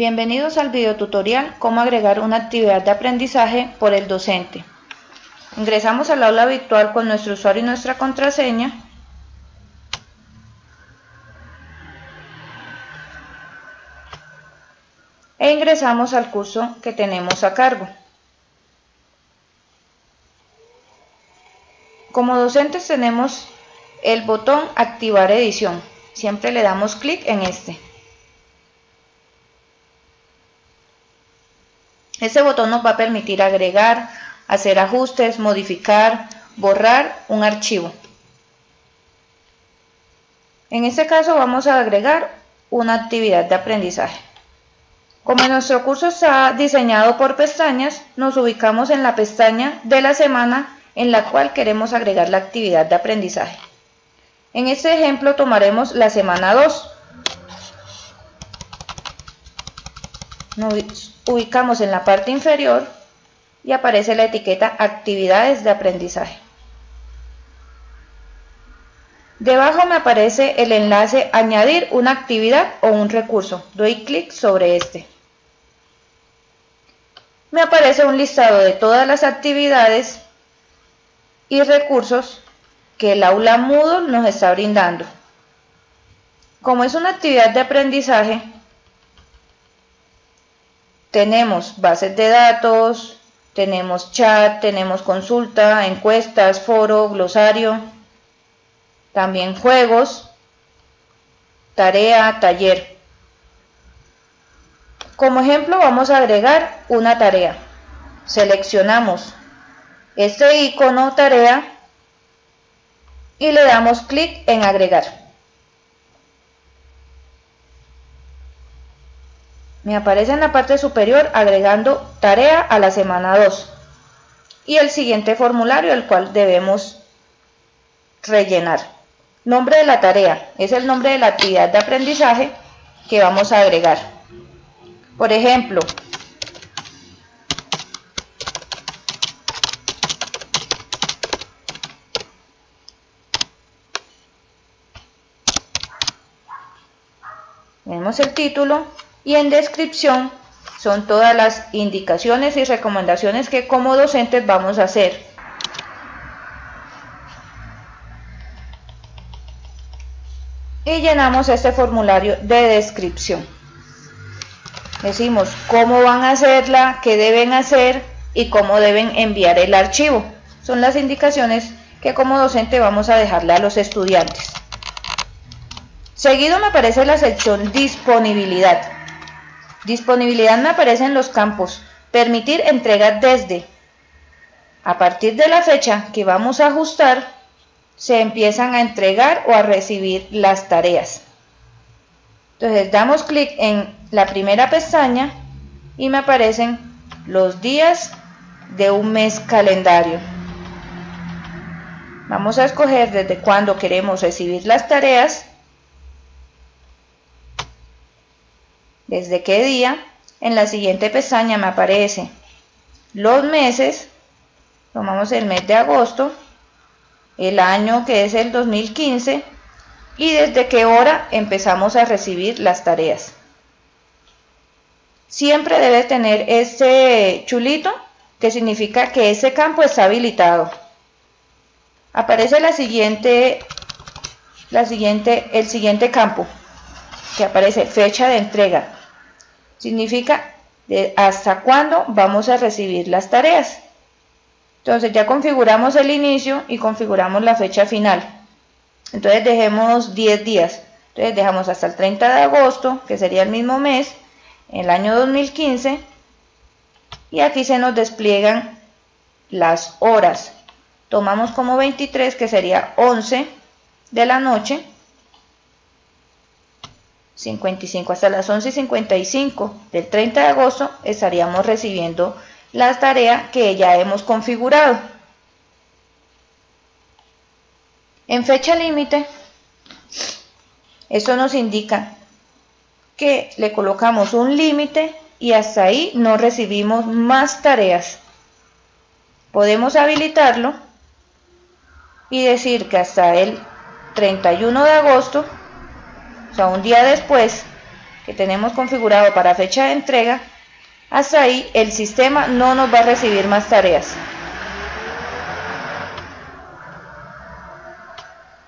Bienvenidos al video tutorial Cómo agregar una actividad de aprendizaje por el docente. Ingresamos al aula virtual con nuestro usuario y nuestra contraseña. E ingresamos al curso que tenemos a cargo. Como docentes tenemos el botón Activar edición. Siempre le damos clic en este. Este botón nos va a permitir agregar, hacer ajustes, modificar, borrar un archivo. En este caso vamos a agregar una actividad de aprendizaje. Como nuestro curso está diseñado por pestañas, nos ubicamos en la pestaña de la semana en la cual queremos agregar la actividad de aprendizaje. En este ejemplo tomaremos la semana 2. Nos ubicamos en la parte inferior y aparece la etiqueta actividades de aprendizaje. Debajo me aparece el enlace añadir una actividad o un recurso. Doy clic sobre este. Me aparece un listado de todas las actividades y recursos que el aula Moodle nos está brindando. Como es una actividad de aprendizaje, tenemos bases de datos, tenemos chat, tenemos consulta, encuestas, foro, glosario, también juegos, tarea, taller. Como ejemplo vamos a agregar una tarea. Seleccionamos este icono tarea y le damos clic en agregar. Me aparece en la parte superior agregando tarea a la semana 2 y el siguiente formulario el cual debemos rellenar. Nombre de la tarea es el nombre de la actividad de aprendizaje que vamos a agregar. Por ejemplo, Tenemos el título y en descripción son todas las indicaciones y recomendaciones que como docentes vamos a hacer. Y llenamos este formulario de descripción. Decimos cómo van a hacerla, qué deben hacer y cómo deben enviar el archivo. Son las indicaciones que como docente vamos a dejarle a los estudiantes. Seguido me aparece la sección disponibilidad. Disponibilidad me aparece en los campos permitir entrega desde. A partir de la fecha que vamos a ajustar, se empiezan a entregar o a recibir las tareas. Entonces damos clic en la primera pestaña y me aparecen los días de un mes calendario. Vamos a escoger desde cuándo queremos recibir las tareas desde qué día. En la siguiente pestaña me aparece los meses, tomamos el mes de agosto, el año que es el 2015 y desde qué hora empezamos a recibir las tareas. Siempre debe tener este chulito que significa que ese campo está habilitado. Aparece la siguiente, la siguiente, el siguiente campo que aparece fecha de entrega significa de hasta cuándo vamos a recibir las tareas. Entonces ya configuramos el inicio y configuramos la fecha final. Entonces dejemos 10 días. Entonces dejamos hasta el 30 de agosto, que sería el mismo mes, el año 2015. Y aquí se nos despliegan las horas. Tomamos como 23, que sería 11 de la noche. 55 hasta las 11.55 del 30 de agosto estaríamos recibiendo la tarea que ya hemos configurado. En fecha límite, esto nos indica que le colocamos un límite y hasta ahí no recibimos más tareas. Podemos habilitarlo y decir que hasta el 31 de agosto o sea, un día después que tenemos configurado para fecha de entrega, hasta ahí el sistema no nos va a recibir más tareas.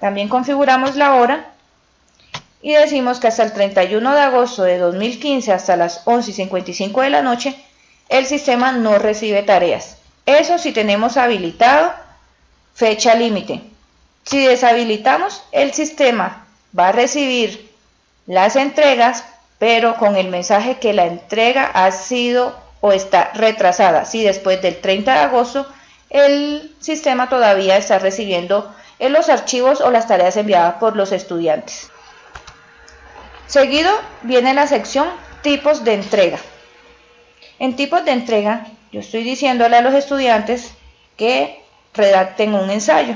También configuramos la hora y decimos que hasta el 31 de agosto de 2015 hasta las 11 y 55 de la noche el sistema no recibe tareas. Eso si tenemos habilitado fecha límite. Si deshabilitamos el sistema va a recibir las entregas pero con el mensaje que la entrega ha sido o está retrasada. Si después del 30 de agosto el sistema todavía está recibiendo los archivos o las tareas enviadas por los estudiantes. Seguido viene la sección tipos de entrega. En tipos de entrega, yo estoy diciéndole a los estudiantes que redacten un ensayo.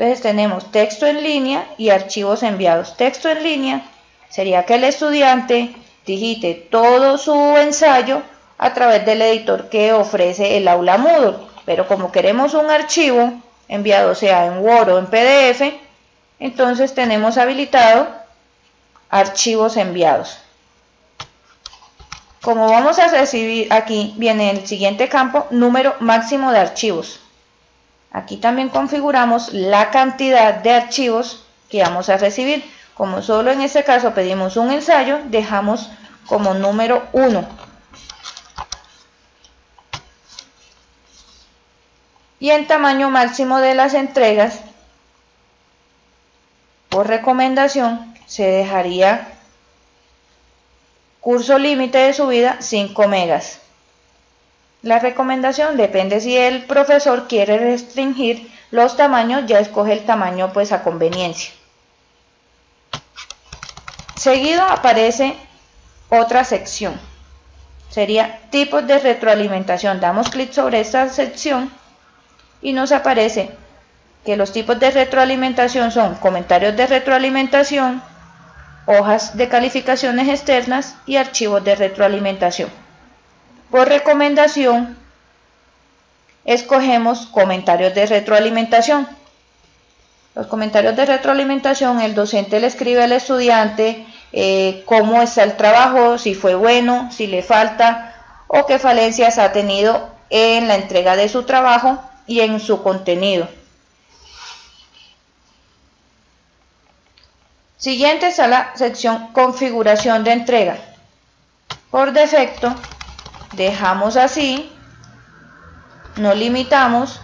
Entonces tenemos texto en línea y archivos enviados. Texto en línea sería que el estudiante digite todo su ensayo a través del editor que ofrece el aula Moodle. Pero como queremos un archivo enviado sea en Word o en PDF, entonces tenemos habilitado archivos enviados. Como vamos a recibir aquí, viene el siguiente campo, número máximo de archivos. Aquí también configuramos la cantidad de archivos que vamos a recibir. Como solo en este caso pedimos un ensayo, dejamos como número 1. Y en tamaño máximo de las entregas, por recomendación, se dejaría curso límite de subida 5 megas. La recomendación depende si el profesor quiere restringir los tamaños, ya escoge el tamaño pues a conveniencia. Seguido aparece otra sección. Sería tipos de retroalimentación. Damos clic sobre esta sección y nos aparece que los tipos de retroalimentación son comentarios de retroalimentación, hojas de calificaciones externas y archivos de retroalimentación. Por recomendación, escogemos comentarios de retroalimentación. Los comentarios de retroalimentación, el docente le escribe al estudiante eh, cómo está el trabajo, si fue bueno, si le falta o qué falencias ha tenido en la entrega de su trabajo y en su contenido. Siguiente está la sección configuración de entrega. Por defecto dejamos así, no limitamos,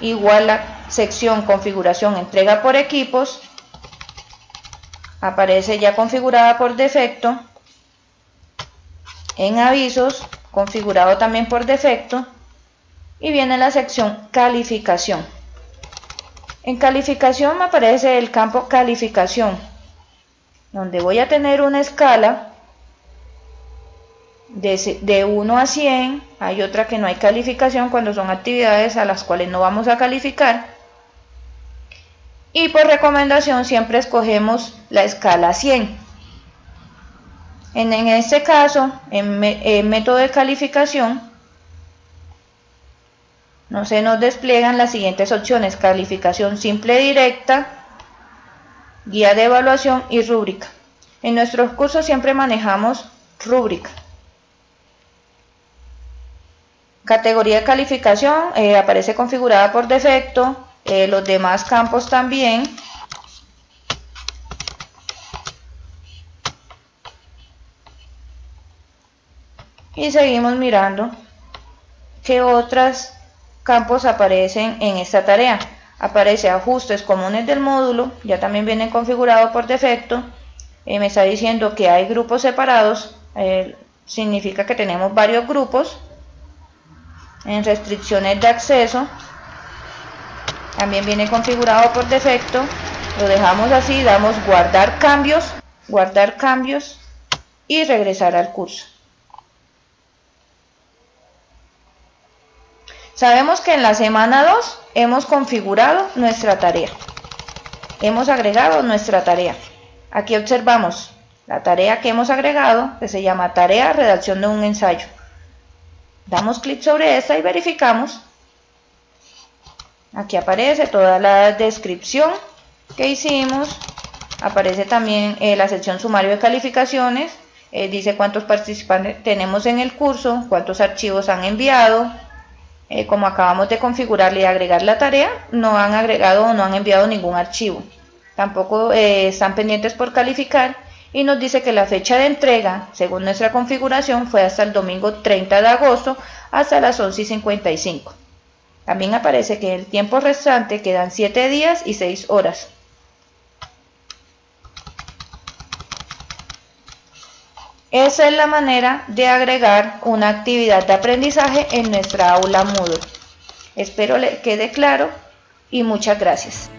igual la sección configuración entrega por equipos, aparece ya configurada por defecto, en avisos, configurado también por defecto, y viene la sección calificación. En calificación me aparece el campo calificación, donde voy a tener una escala de, 1 a 100, hay otra que no hay calificación cuando son actividades a las cuales no vamos a calificar. Y por recomendación siempre escogemos la escala 100. En, este caso, en, en método de calificación, no se nos despliegan las siguientes opciones, calificación simple directa, guía de evaluación y rúbrica. En nuestros cursos siempre manejamos rúbrica. Categoría de calificación eh, aparece configurada por defecto, eh, los demás campos también. Y seguimos mirando qué otras campos aparecen en esta tarea. Aparece ajustes comunes del módulo, ya también viene configurado por defecto. Eh, me está diciendo que hay grupos separados, eh, significa que tenemos varios grupos. En restricciones de acceso, también viene configurado por defecto. Lo dejamos así, damos guardar cambios, guardar cambios y regresar al curso. Sabemos que en la semana 2 hemos configurado nuestra tarea. Hemos agregado nuestra tarea. Aquí observamos la tarea que hemos agregado, que se llama tarea redacción de un ensayo. Damos clic sobre esta y verificamos. Aquí aparece toda la descripción que hicimos, Aparece también eh, la sección sumario de calificaciones, eh, dice cuántos participantes tenemos en el curso, cuántos archivos han enviado, eh, como acabamos de configurarle y agregar la tarea, no han agregado o no han enviado ningún archivo. Tampoco están pendientes por calificar y nos dice que la fecha de entrega, según nuestra configuración, fue hasta el domingo 30 de agosto hasta las 11 y 55. También aparece que el tiempo restante quedan 7 días y 6 horas. Esa es la manera de agregar una actividad de aprendizaje en nuestra aula Moodle. Espero le quede claro y muchas gracias.